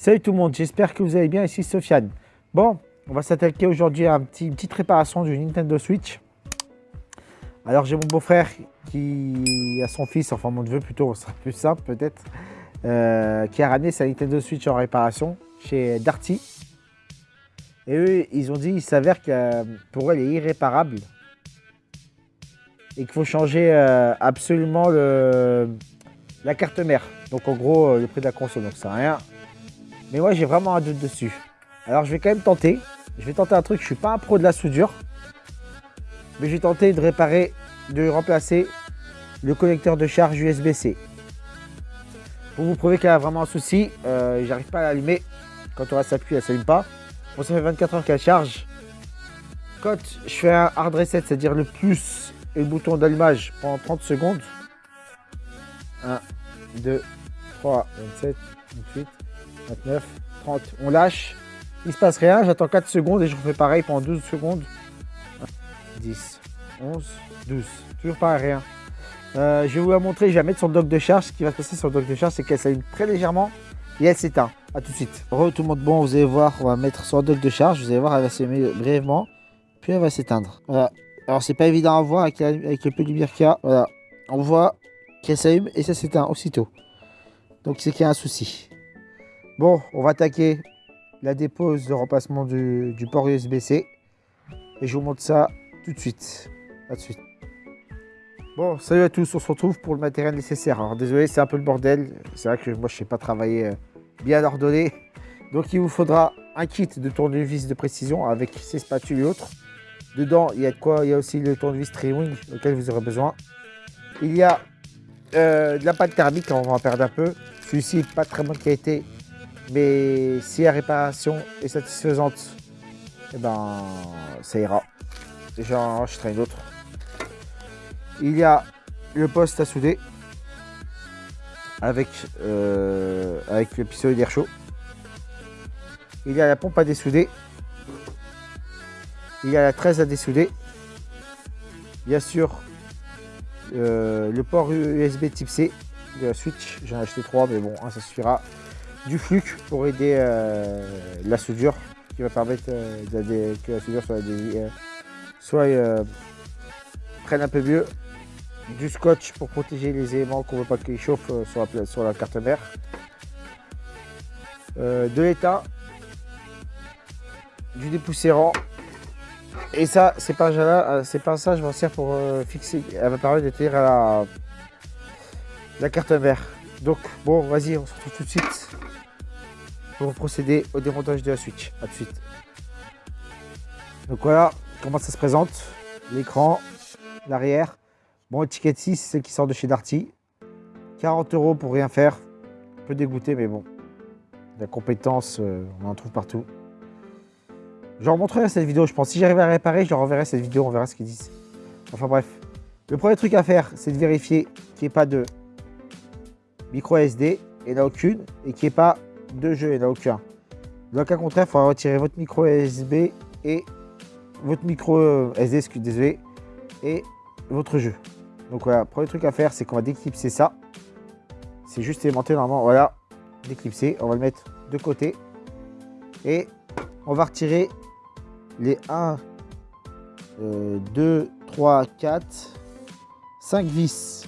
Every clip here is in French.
Salut tout le monde, j'espère que vous allez bien, ici Sofiane. Bon, on va s'attaquer aujourd'hui à une petite réparation du Nintendo Switch. Alors j'ai mon beau-frère qui a son fils, enfin mon neveu plutôt, ce sera plus simple peut-être, euh, qui a ramené sa Nintendo Switch en réparation chez Darty. Et eux, ils ont dit, il s'avère que pour eux, elle est irréparable. Et qu'il faut changer euh, absolument la carte mère. Donc en gros, euh, le prix de la console, donc ça rien. Mais moi, j'ai vraiment un doute dessus. Alors, je vais quand même tenter. Je vais tenter un truc. Je suis pas un pro de la soudure. Mais je vais tenter de réparer, de remplacer le connecteur de charge USB-C. Pour vous prouver qu'il y a vraiment un souci, euh, j'arrive pas à l'allumer. Quand on reste appuyé, elle s'allume pas. Bon, ça fait 24 heures qu'elle charge. Quand je fais un hard reset, c'est-à-dire le plus et le bouton d'allumage pendant 30 secondes. 1, 2, 3, 27, 28, 29, 30. On lâche. Il se passe rien. J'attends 4 secondes et je refais pareil pendant 12 secondes. 10, 11, 12. Toujours pas rien. Euh, je vais vous la montrer. Je vais mettre le dock de charge. Ce qui va se passer sur le dock de charge, c'est qu'elle s'allume très légèrement et elle s'éteint. A tout de suite. Re tout le monde bon, vous allez voir, on va mettre le dock de charge. Vous allez voir, elle va s'allumer brièvement. Puis elle va s'éteindre. Alors c'est pas évident à voir avec, avec le peu de lumière qu'il y a. Voilà. On voit qu'elle s'allume et ça s'éteint aussitôt. Donc c'est qu'il y a un souci. Bon, on va attaquer la dépose de remplacement du, port USB-C. Et je vous montre ça tout de suite. À de suite. Bon, salut à tous, on se retrouve pour le matériel nécessaire. Alors désolé, c'est un peu le bordel. C'est vrai que moi, je ne sais pas travailler euh, bien ordonné. Donc il vous faudra un kit de tournevis de précision avec ses spatules et autres. Dedans, il y a quoi Il y a aussi le tournevis Triwing auquel vous aurez besoin. Il y a euh, de la pâte thermique, on va en perdre un peu. Celui-ci pas très bonne qualité, mais si la réparation est satisfaisante, eh ben, ça ira. J'en achèterai une autre. Il y a le poste à souder avec, euh, avec le pistolet d'air chaud. Il y a la pompe à dessouder. Il y a la 13 à dessouder. Bien sûr, euh, le port USB type C de la Switch. J'en ai acheté trois, mais bon, ça suffira du flux pour aider euh, la soudure, qui va permettre euh, que la soudure soit, euh, soit prenne un peu mieux. Du scotch pour protéger les éléments qu'on ne veut pas qu'ils chauffent sur la, carte mère. de l'état, du dépoussiérant. Et ça, pas, c'est pas ça, je m'en sers pour fixer. Elle va permettre de tenir la, la carte mère. Donc, bon, vas-y, on se retrouve tout de suite pour procéder au démontage de la Switch. A de suite. Donc voilà comment ça se présente? L'écran, l'arrière. Bon, étiquette 6, c'est celle qui sort de chez Darty. 40 euros pour rien faire. Un peu dégoûté, mais bon. La compétence, euh, on en trouve partout. Je leur montrerai cette vidéo, je pense. Si j'arrive à réparer, je leur enverrai cette vidéo, on verra ce qu'ils disent. Enfin bref. Le premier truc à faire, c'est de vérifier qu'il n'y ait pas de micro SD, et là aucune, et qu'il n'y ait pas de jeu, il n'y en a aucun. Le cas contraire, il faudra retirer votre micro USB et votre micro euh, SD, désolé, et votre jeu. Donc voilà, premier truc à faire, c'est qu'on va déclipser ça. C'est juste aimanté normalement, voilà, déclipser. On va le mettre de côté. Et on va retirer les 1, 2, 3, 4, 5 vis.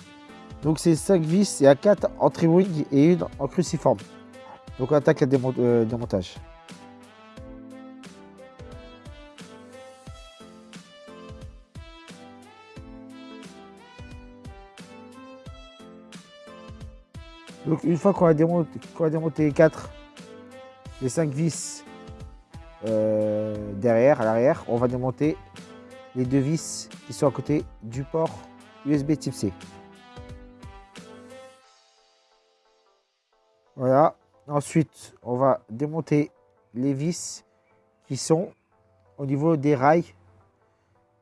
Donc c'est 5 vis, il y a 4 en tri-wing et une en cruciforme. Donc on attaque le euh, démontage. Donc une fois qu'on a, démonté, démonté les 4, les 5 vis euh, derrière, à l'arrière, on va démonter les deux vis qui sont à côté du port USB type C. Voilà, Ensuite, on va démonter les vis qui sont au niveau des rails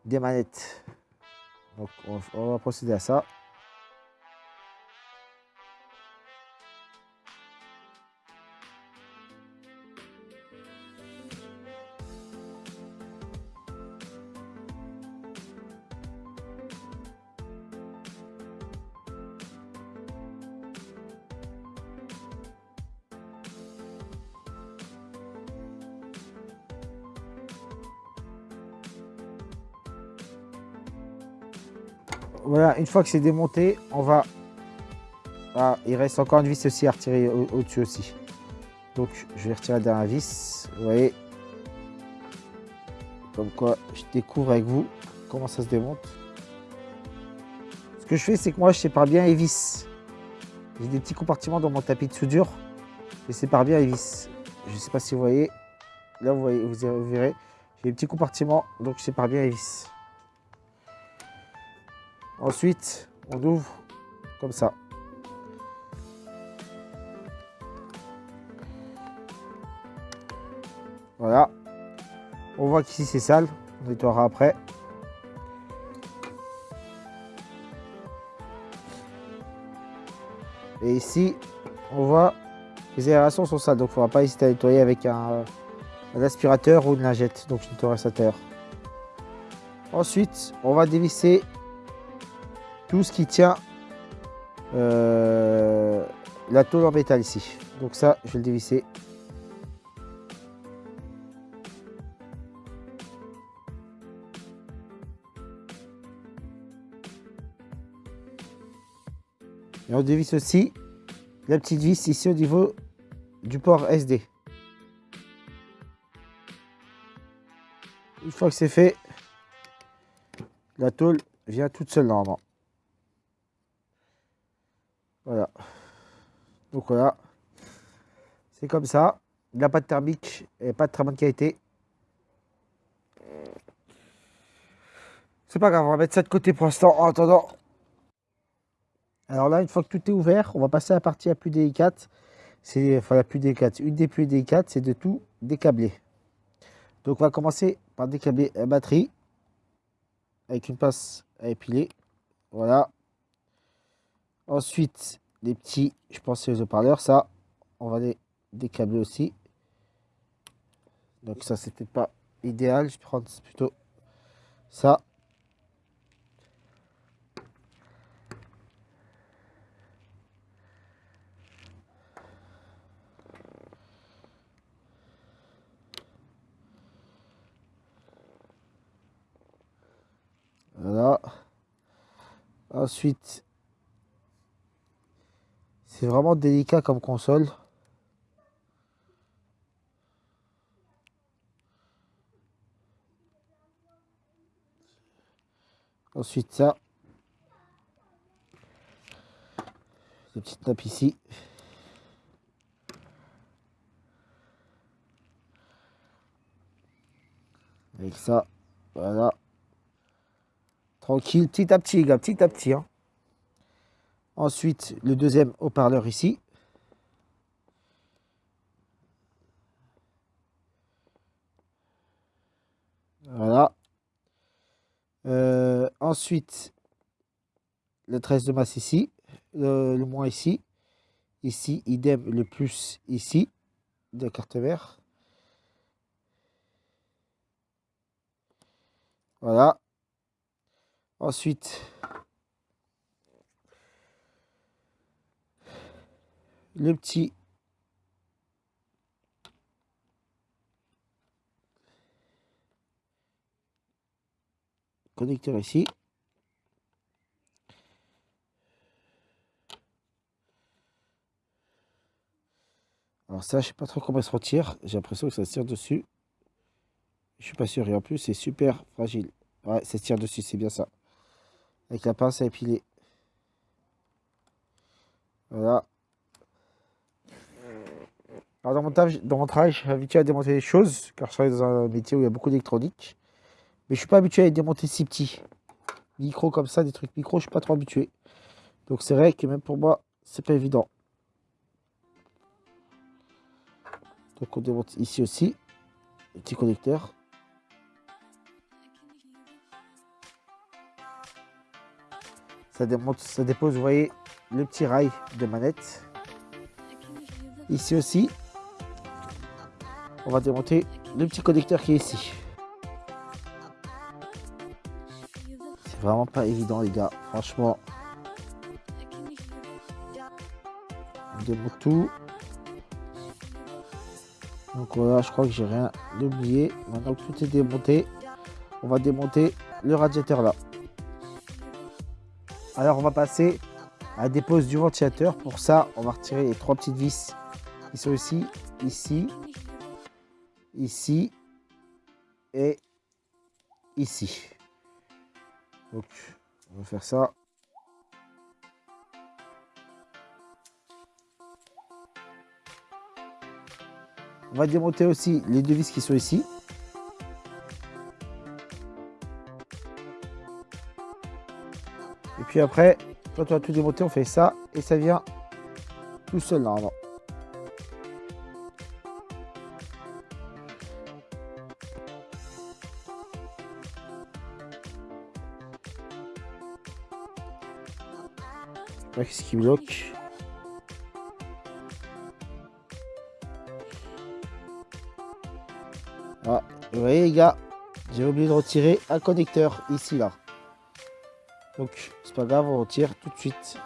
des manettes. Donc, on va procéder à ça. Une fois que c'est démonté, on va... Ah, il reste encore une vis aussi à retirer au-dessus aussi. Donc, je vais retirer la dernière vis. Vous voyez Comme quoi, je découvre avec vous comment ça se démonte. Ce que je fais, c'est que moi, je sépare bien les vis. J'ai des petits compartiments dans mon tapis de soudure. Je sépare bien les vis. Je ne sais pas si vous voyez. Là, vous, voyez, vous verrez. J'ai des petits compartiments, donc je sépare bien les vis. Ensuite, on ouvre comme ça. Voilà. On voit qu'ici c'est sale. On nettoiera après. Et ici, on voit les aérations sont sales. Donc il ne faudra pas hésiter à nettoyer avec un, aspirateur ou une lingette. Donc ça terre. Ensuite, on va dévisser tout ce qui tient euh, la tôle en métal ici. Donc ça, je vais le dévisser. Et on dévisse aussi la petite vis ici au niveau du port SD. Une fois que c'est fait, la tôle vient toute seule normalement. Voilà. Voilà. C'est comme ça. Pas de thermique et pas de très bonne qualité. C'est pas grave, on va mettre ça de côté pour l'instant en attendant. Alors là, une fois que tout est ouvert, on va passer à la partie la plus délicate. C'est enfin la plus délicate. Une des plus délicates, c'est de tout décabler. Donc on va commencer par décabler la batterie avec une pince à épiler. Voilà. Ensuite, les petits, je pense c'est les haut-parleurs, ça, on va les décabler aussi. Donc ça, c'était pas idéal, je prendre plutôt ça. Voilà. Ensuite, c'est vraiment délicat comme console. Ensuite ça. Des petites nappes ici. Avec ça, voilà. Tranquille, petit à petit, gars, petit à petit. Hein. Ensuite, le deuxième haut-parleur ici. Voilà. Euh, ensuite, le 13 de masse ici, le, moins ici. Ici, idem, le plus ici, de carte mère. Voilà. Ensuite, le petit connecteur ici. Alors ça, je sais pas trop comment ça se retire. J'ai l'impression que ça se tire dessus. Je suis pas sûr. Et en plus, c'est super fragile. Ouais, ça tire dessus, c'est bien ça. Avec la pince à épiler. Voilà. Alors dans mon, travail, je suis habitué à démonter des choses, car je travaille dans un métier où il y a beaucoup d'électronique. Mais je suis pas habitué à démonter si petits. Micro comme ça, des trucs micro, je suis pas trop habitué. Donc c'est vrai que même pour moi, c'est pas évident. Donc on démonte ici aussi, le petit connecteur. Ça, démonte, ça dépose, vous voyez, le petit rail de manette. Ici aussi, on va démonter le petit connecteur qui est ici. C'est vraiment pas évident les gars, franchement. On démonte tout. Donc voilà, je crois que j'ai rien oublié. Maintenant que tout est démonté, on va démonter le radiateur là. Alors on va passer à la dépose du ventilateur. Pour ça, on va retirer les trois petites vis qui sont ici, ici, ici et ici. Donc on va faire ça. On va démonter aussi les deux vis qui sont ici. Et puis après, quand on a tout démonté, on fait ça et ça vient tout seul normalement. Qu'est-ce qui bloque Ah, vous voyez les gars, j'ai oublié de retirer un connecteur ici là. Donc c'est pas grave, on retire tout de suite.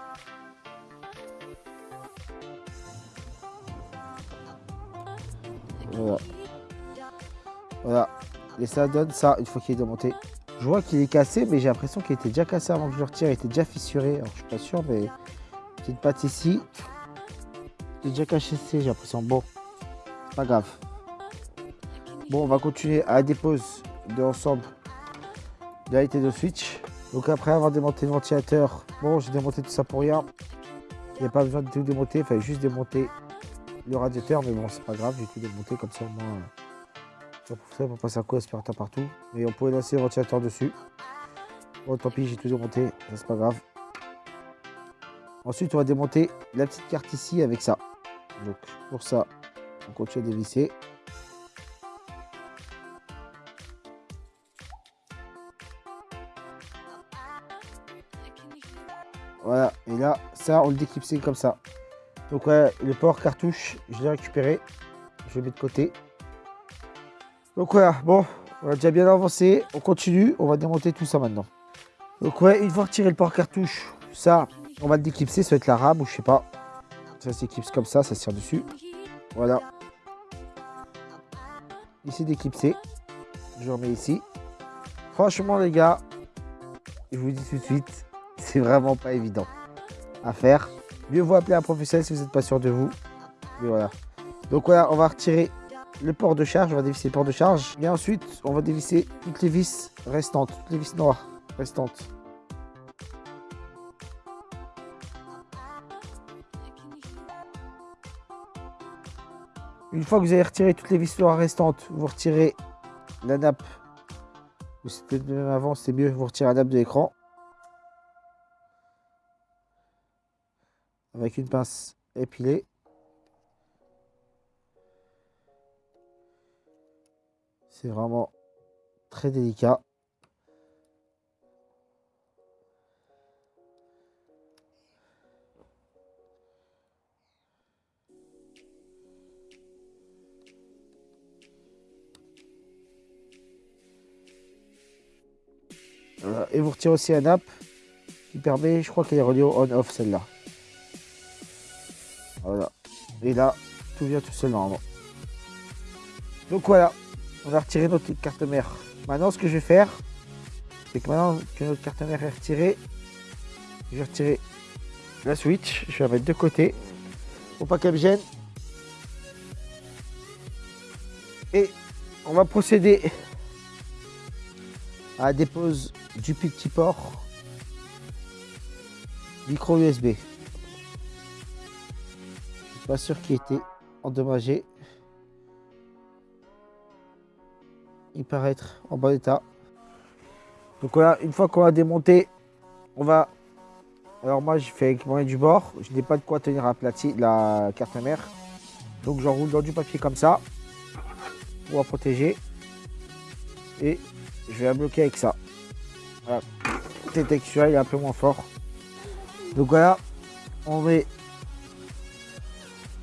Voilà. Voilà. Et ça donne ça une fois qu'il est démonté. Je vois qu'il est cassé, mais j'ai l'impression qu'il était déjà cassé avant que je le retire. Il était déjà fissuré. Alors je suis pas sûr, mais petite patte ici. Il est déjà caché, j'ai l'impression. Bon, pas grave. Bon, on va continuer à dépose de l'ensemble de la de Switch. Donc après avoir démonté le ventilateur, bon, j'ai démonté tout ça pour rien. Il n'y a pas besoin de tout démonter, il fallait juste démonter le radiateur, mais bon, c'est pas grave, j'ai tout démonté comme ça au moins. Ça pour, pour passer un coup aspirateur partout. Mais on pourrait lancer le ventilateur dessus. Bon, tant pis, j'ai tout démonté, c'est pas grave. Ensuite, on va démonter la petite carte ici avec ça. Donc pour ça, on continue à dévisser. Voilà, et là, ça, on le déclipse comme ça. Donc le port cartouche, je l'ai récupéré. Je le mets de côté. Donc voilà, bon, on a déjà bien avancé. On continue, on va démonter tout ça maintenant. Donc ouais, une fois retiré le port cartouche, ça, on va le déclipser, ça va être la rame ou je sais pas. Ça s'éclipse comme ça, ça se tire dessus. Voilà. Ici déclipsé. Je remets ici. Franchement les gars, je vous dis tout de suite, c'est vraiment pas évident à faire. Mieux vaut appeler un professionnel si vous n'êtes pas sûr de vous. Voilà. Donc voilà, on va retirer le port de charge, on va dévisser le port de charge. Et ensuite, on va dévisser toutes les vis restantes, toutes les vis noires restantes. Une fois que vous avez retiré toutes les vis noires restantes, vous retirez la nappe. Ou c'était même avant, c'est mieux, vous retirez la nappe de l'écran. avec une pince épilée. C'est vraiment très délicat. Et vous retirez aussi un app qui permet, je crois qu'elle est reliée au on-off celle-là. Voilà. Et là, tout vient tout seul normalement. Donc voilà, on a retiré notre carte mère. Maintenant, ce que je vais faire, c'est que maintenant que notre carte mère est retirée, je vais retirer la Switch. Je vais la mettre de côté pour pas qu'elle me gêne. Et on va procéder à la dépose du petit port micro USB pas sûr qu'il était endommagé. Il paraît être en bon état. Donc voilà, une fois qu'on a démonté, on va... Alors moi, j'ai fait avec moyen du bord. Je n'ai pas de quoi tenir aplati la carte mère. Donc j'enroule dans du papier comme ça. Pour la protéger. Et je vais la bloquer avec ça. Voilà. C'est texture, il est un peu moins fort. Donc voilà, on met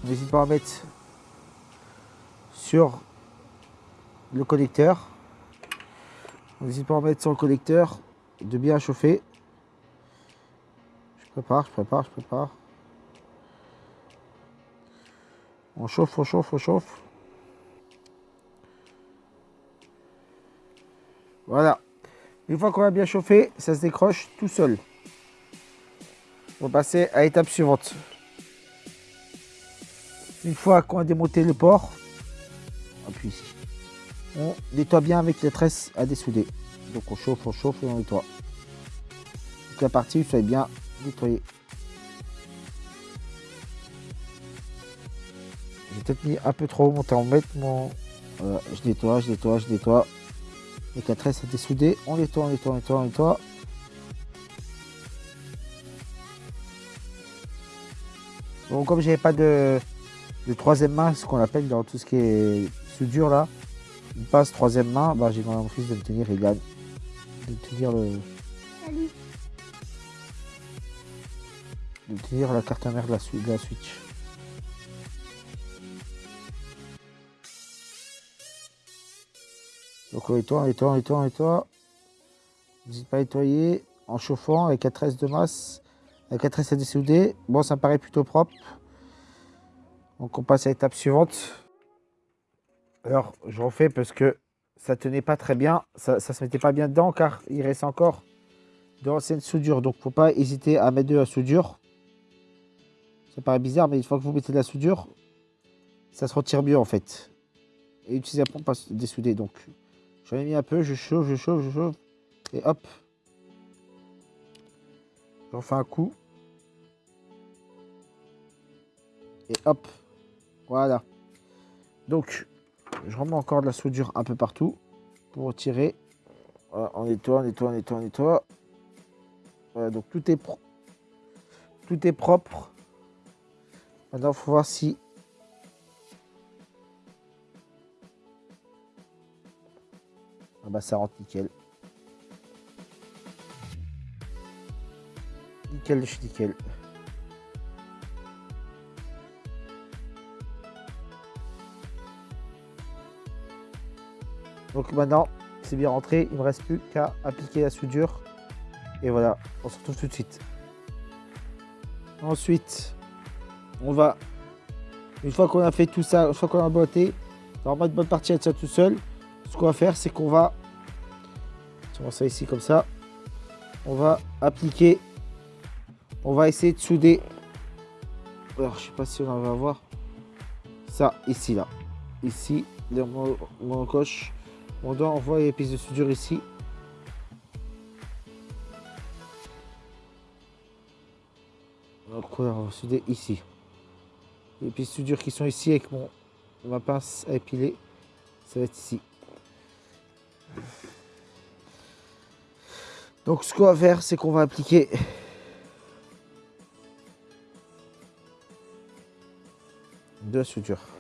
N'hésite pas à mettre sur le connecteur. N'hésite pas à mettre sur le connecteur de bien chauffer. Je prépare, je prépare, je prépare. On chauffe, on chauffe, on chauffe. Voilà. Une fois qu'on a bien chauffé, ça se décroche tout seul. On va passer à l'étape suivante. Une fois qu'on a démonté le port, appuie ici. On nettoie bien avec les tresses à dessouder. Donc on chauffe, on chauffe et on nettoie. Toute la partie soit bien nettoyée. J'ai peut-être mis un peu trop mon temps. Mettre mon. Voilà, je nettoie, je nettoie, je nettoie. Avec la tresse à dessouder, on nettoie, on nettoie, on nettoie, on nettoie. Bon, comme j'avais pas de, de troisième main, ce qu'on appelle dans tout ce qui est soudure là, il passe troisième main, bah, j'ai demandé à mon fils de me tenir et gagne. De tenir le. Salut. De tenir la carte mère de la, de la Switch. Donc on nettoie, on nettoie, on nettoie, on nettoie. N'hésite pas à nettoyer en chauffant avec la tresse de masse, avec la tresse à dessouder. Bon, ça me paraît plutôt propre. Donc on passe à l'étape suivante. Alors, je refais parce que ça tenait pas très bien. Ça, ça se mettait pas bien dedans car il reste encore de l'ancienne soudure. Donc, faut pas hésiter à mettre de la soudure. Ça paraît bizarre, mais une fois que vous mettez de la soudure, ça se retire mieux en fait. Et utiliser la pompe à dessouder. Donc, j'en ai mis un peu, je chauffe, je chauffe, je chauffe. Et hop. J'en fais un coup. Et hop. Voilà. Donc, je remets encore de la soudure un peu partout pour retirer. On nettoie, on nettoie, on nettoie, on nettoie. Voilà, donc tout est, pro- tout est propre. Maintenant, il faut voir si... Ah bah ça rentre nickel. Nickel, je suis nickel. Donc maintenant, c'est bien rentré. Il ne me reste plus qu'à appliquer la soudure. Et voilà, on se retrouve tout de suite. Ensuite, on va, une fois qu'on a fait tout ça, une fois qu'on a botté, normalement une bonne partie elle tient tout seul. Ce qu'on va faire, c'est qu'on va, on ça ici comme ça, on va appliquer, on va essayer de souder. Alors, je sais pas si on va voir ça ici là, ici, dans mon, mon coche. On doit envoyer les pièces de soudure ici. On va souder ici. Les pièces de soudure qui sont ici avec mon ma pince à épiler, ça va être ici. Donc ce qu'on va faire, c'est qu'on va appliquer de la.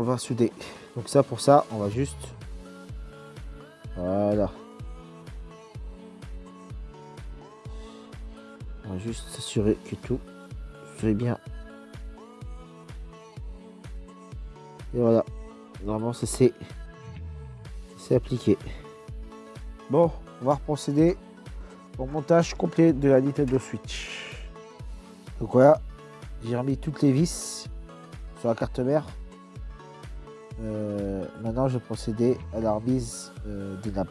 On va souder. Donc ça pour ça, on va juste voilà. On va juste s'assurer que tout fait bien. Et voilà. Normalement ça c'est appliqué. Bon, on va procéder au montage complet de la Nintendo Switch. Donc voilà, j'ai remis toutes les vis sur la carte mère. Euh, maintenant, je vais procéder à la remise euh, des nappes.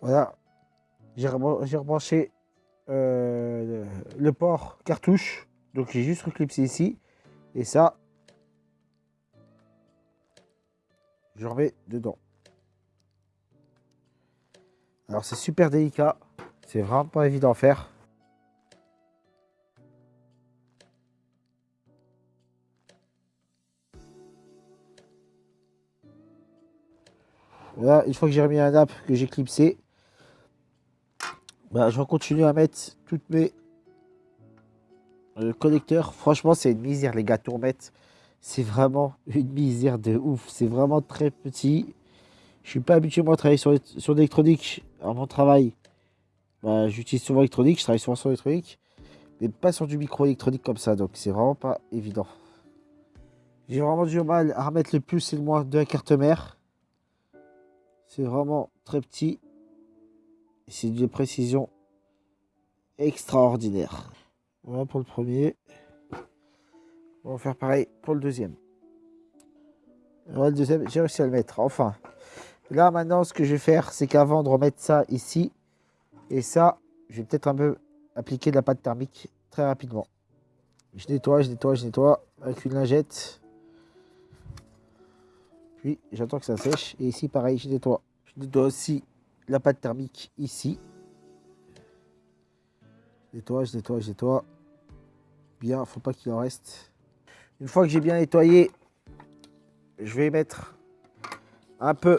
Voilà. J'ai rebranché euh, le, port cartouche. Donc j'ai juste reclipsé ici. Et ça, je remets dedans. Alors c'est super délicat. C'est vraiment pas évident à faire. Voilà, une fois que j'ai remis un nappe que j'ai clipsé, bah, je vais continuer à mettre toutes mes euh, connecteurs. Franchement, c'est une misère, les gars, tourmettes. C'est vraiment une misère de ouf. C'est vraiment très petit. Je suis pas habitué moi à travailler sur, sur l'électronique à mon travail. Bah, J'utilise souvent l'électronique, je travaille souvent sur l'électronique, mais pas sur du micro électronique comme ça, donc c'est vraiment pas évident. J'ai vraiment du mal à remettre le plus et le moins de la carte mère. C'est vraiment très petit. C'est une précision extraordinaire. Voilà pour le premier. On va faire pareil pour le deuxième. Le deuxième, j'ai réussi à le mettre, enfin. Là maintenant, ce que je vais faire, c'est qu'avant de remettre ça ici, et ça, je vais peut-être un peu appliquer de la pâte thermique très rapidement. Je nettoie, je nettoie, je nettoie avec une lingette. Puis j'attends que ça sèche. Et ici, pareil, je nettoie. Je nettoie aussi la pâte thermique ici. Je nettoie, je nettoie, je nettoie. Bien, faut pas qu'il en reste. Une fois que j'ai bien nettoyé, je vais mettre un peu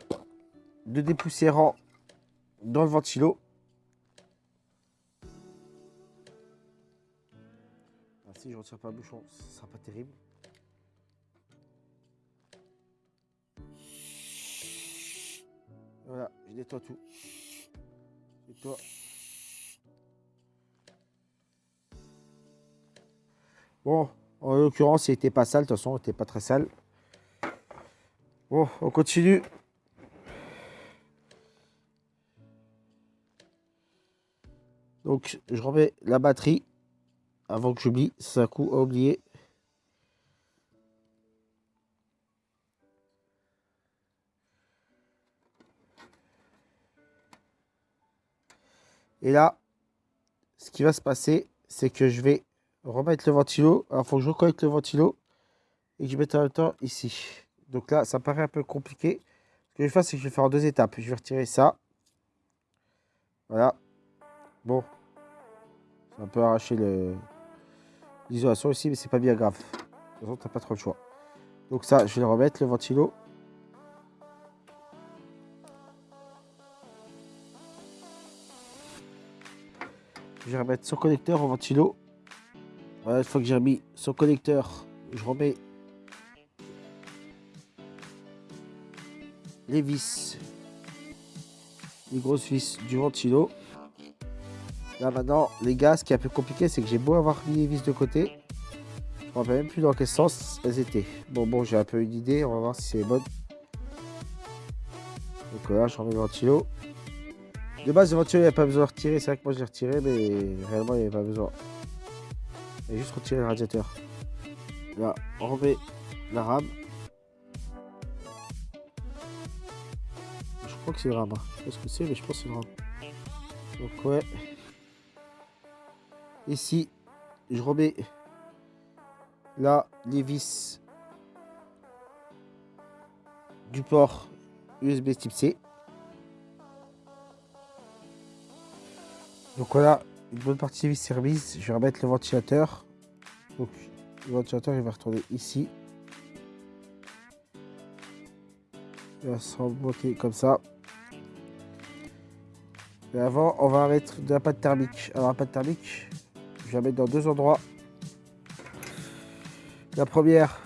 de dépoussiérant dans le ventilo. Ah, si je retire pas le bouchon, ce sera pas terrible. Voilà, je nettoie tout. Bon, en l'occurrence, il n'était pas sale. De toute façon, il n'était pas très sale. Bon, on continue. Donc, je remets la batterie avant que j'oublie. C'est un coup à oublier. Et là, ce qui va se passer, c'est que je vais remettre le ventilo. Alors, il faut que je reconnecte le ventilo et que je mette en même temps ici. Donc là, ça paraît un peu compliqué. Ce que je vais faire, c'est que je vais faire en deux étapes. Je vais retirer ça. Voilà. Bon. Ça peut arracher l'isolation ici, mais c'est pas bien grave. De toute façon, tu n'as pas trop le choix. Donc ça, je vais remettre, le ventilo. Je vais remettre son connecteur au ventilo. Voilà, une fois que j'ai remis son connecteur, je remets les vis, les grosses vis du ventilo. Là maintenant, les gars, ce qui est un peu compliqué, c'est que j'ai beau avoir mis les vis de côté. Je ne rappelle même plus dans quel sens elles étaient. Bon, bon, j'ai un peu une idée. On va voir si c'est bonne. Donc là, je remets le ventilo. De base, le ventilo, il n'y a pas besoin de retirer. C'est vrai que moi, je l'ai retiré, mais réellement, il n'y avait pas besoin. Il juste retirer le radiateur. Là, on remet la rame. Je crois que c'est le rame. Hein. Je sais pas ce que c'est, mais je pense que c'est le rame. Donc, ouais. Ici, je remets là les vis du port USB type C. Donc voilà, une bonne partie vis service. Je vais remettre le ventilateur. Donc le ventilateur il va retourner ici. Il va se remonter comme ça. Et avant, on va mettre de la pâte thermique. Alors la pâte thermique, je vais la mettre dans deux endroits. La première,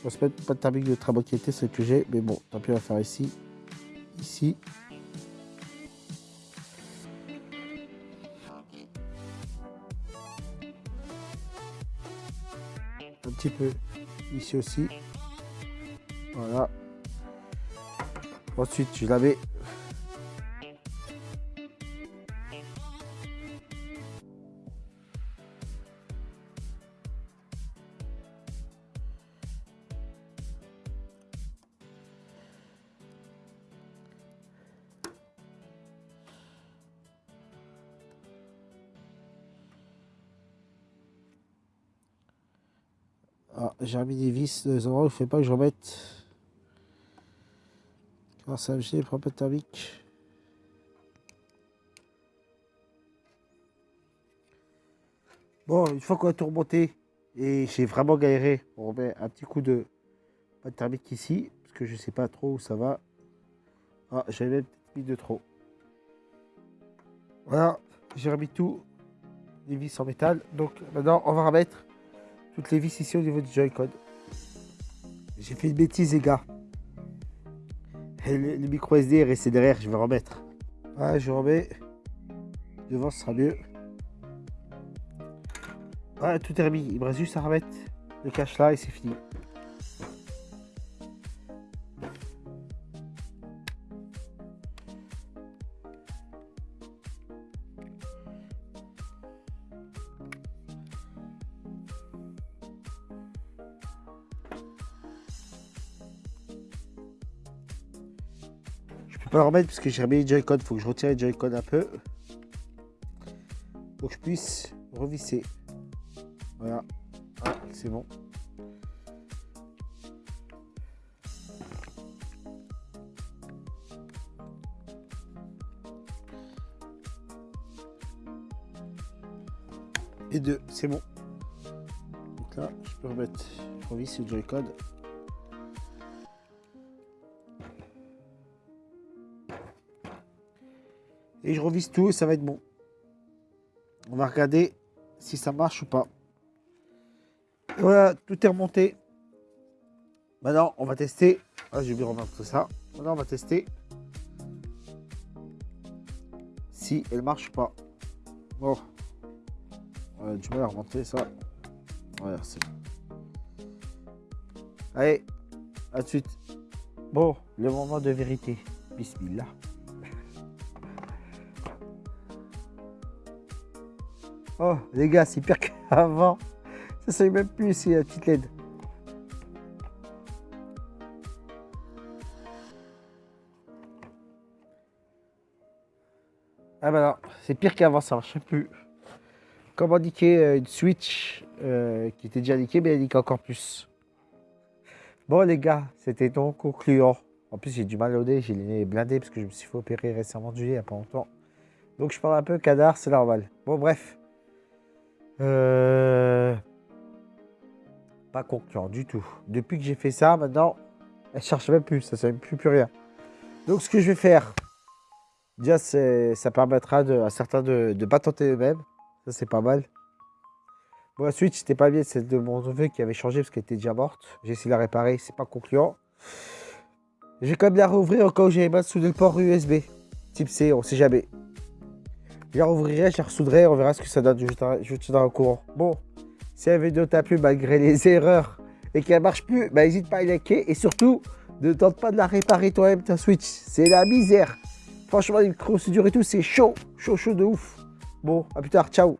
on va se mettre pas de thermique de très bonne qualité, celle que j'ai, mais bon, tant pis, on va faire ici, ici. Peu ici aussi. Voilà. Ensuite, je la mets Ah, j'ai remis des vis dans les endroits où il ne faut pas que je remette. Car ça me de thermique. Bon, une fois qu'on a tout remonté, et j'ai vraiment galéré, on remet un petit coup de de thermique ici, parce que je ne sais pas trop où ça va. Ah, j'avais même mis de trop. Voilà, j'ai remis tout, les vis en métal. Donc maintenant, on va remettre toutes les vis ici au niveau du Joy-Con. J'ai fait une bêtise, les gars. le, micro SD est resté derrière, je vais remettre. Voilà, je remets. Devant, ce sera mieux. Voilà, tout est remis. Il me reste juste à remettre le cache là et c'est fini. Peux pas le remettre parce que j'ai remis les Joy-Con. Faut que je retire les Joy-Con un peu. Pour que je puisse revisser. Voilà. Ah, c'est bon. Et deux, c'est bon. Donc là, je peux remettre, je revisse le Joy-Con. Et je revise tout et ça va être bon. On va regarder si ça marche ou pas. Voilà, tout est remonté. Maintenant, on va tester. Ah, j'ai oublié de ça. Maintenant, on va tester si elle marche pas. Bon. On a du mal à remonter ça. Voilà, c'est bon. Allez, à de suite. Bon, le moment de vérité. Bismillah. Oh, les gars, c'est pire qu'avant. Ça sait même plus ici, la petite LED. Ah bah non, c'est pire qu'avant, ça marche plus. Comme indiqué une Switch euh, qui était déjà indiquée, mais elle indique encore plus. Bon les gars, c'était donc concluant. En plus j'ai du mal au nez, j'ai les nez blindés parce que je me suis fait opérer récemment du nez il n'y a pas longtemps. Donc je parle un peu cadar, c'est normal. Bon bref. Euh, pas concluant du tout. Depuis que j'ai fait ça, maintenant, elle cherche même plus, ça ne même plus, plus rien. Donc ce que je vais faire, déjà ça permettra à certains de ne pas tenter eux-mêmes. Ça c'est pas mal. Bon, la Switch, c'était pas bien, c'est de mon neveu qui avait changé parce qu'elle était déjà morte. J'ai essayé de la réparer, c'est pas concluant. Je vais quand même la rouvrir au cas où j'avais mal soudé le port USB. Type C, on sait jamais. Je la rouvrirai, je la ressoudrai, on verra ce que ça donne. Je, te donnerai au courant. Bon, si la vidéo t'a plu malgré les erreurs et qu'elle marche plus, bah n'hésite pas à liker et surtout ne tente pas de la réparer toi-même ta Switch. C'est la misère. Franchement, les procédures et tout, c'est chaud, chaud, chaud de ouf. Bon, à plus tard, ciao